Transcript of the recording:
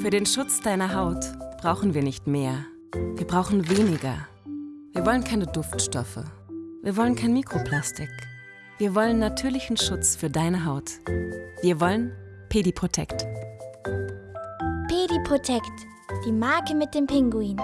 Für den Schutz deiner Haut brauchen wir nicht mehr. Wir brauchen weniger. Wir wollen keine Duftstoffe. Wir wollen kein Mikroplastik. Wir wollen natürlichen Schutz für deine Haut. Wir wollen Pediprotect. Pediprotect, die Marke mit dem Pinguin.